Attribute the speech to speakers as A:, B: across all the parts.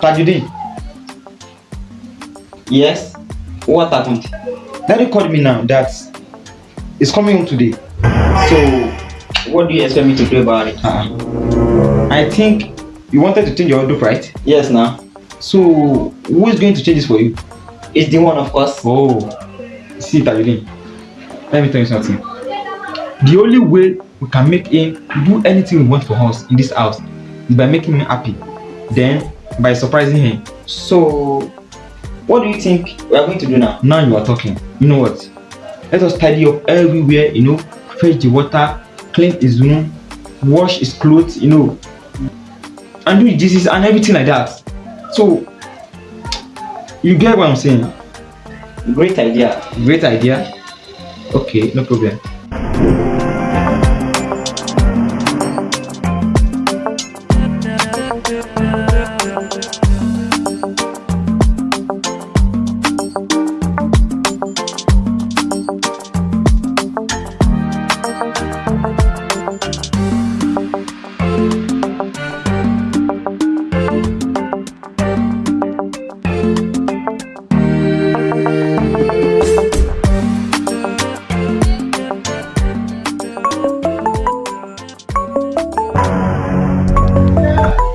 A: Tajudeen,
B: Yes. What happened?
A: Daddy called me now that he's coming home today.
B: So, what do you expect me to do about it?
A: Uh, I think you wanted to change your wardrobe, right?
B: Yes, now.
A: So who is going to change this for you?
B: It's the one, of course.
A: Oh, see Tajudeen, let me tell you something. The only way we can make him do anything we want for us in this house is by making him happy. Then by surprising him.
B: So, what do you think we are going to do now?
A: Now you are talking. You know what? Let us tidy up everywhere, you know, fetch the water, clean his room, wash his clothes, you know, and do Jesus and everything like that. So you get what I'm saying?
B: Great idea.
A: Great idea. Okay, no problem.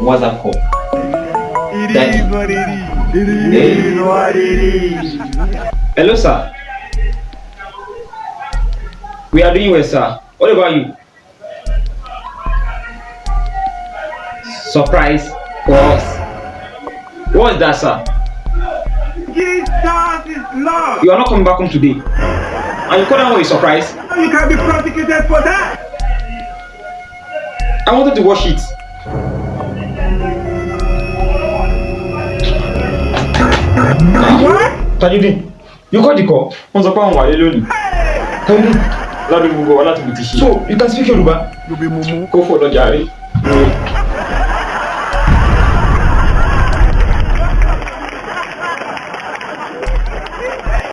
B: What's up, call?
C: It is what it is. It is
B: Hey.
C: what it is.
A: Hello, sir. We are doing well, sir. What about you? Surprise for us. What's that, sir?
C: Jesus is love.
A: You are not coming back home today. And you call that one a surprise?
C: You can be prosecuted for that.
A: I wanted to wash it. Tajudeen, you called the call. Wọ́n sọ pé àwọn wà lé lónìí. Tajudeen, ládùúgbò wa láti bùtì ṣe. So you can speak Yoruba.
C: You be mumu.
A: Kó fò lọ́jà rí.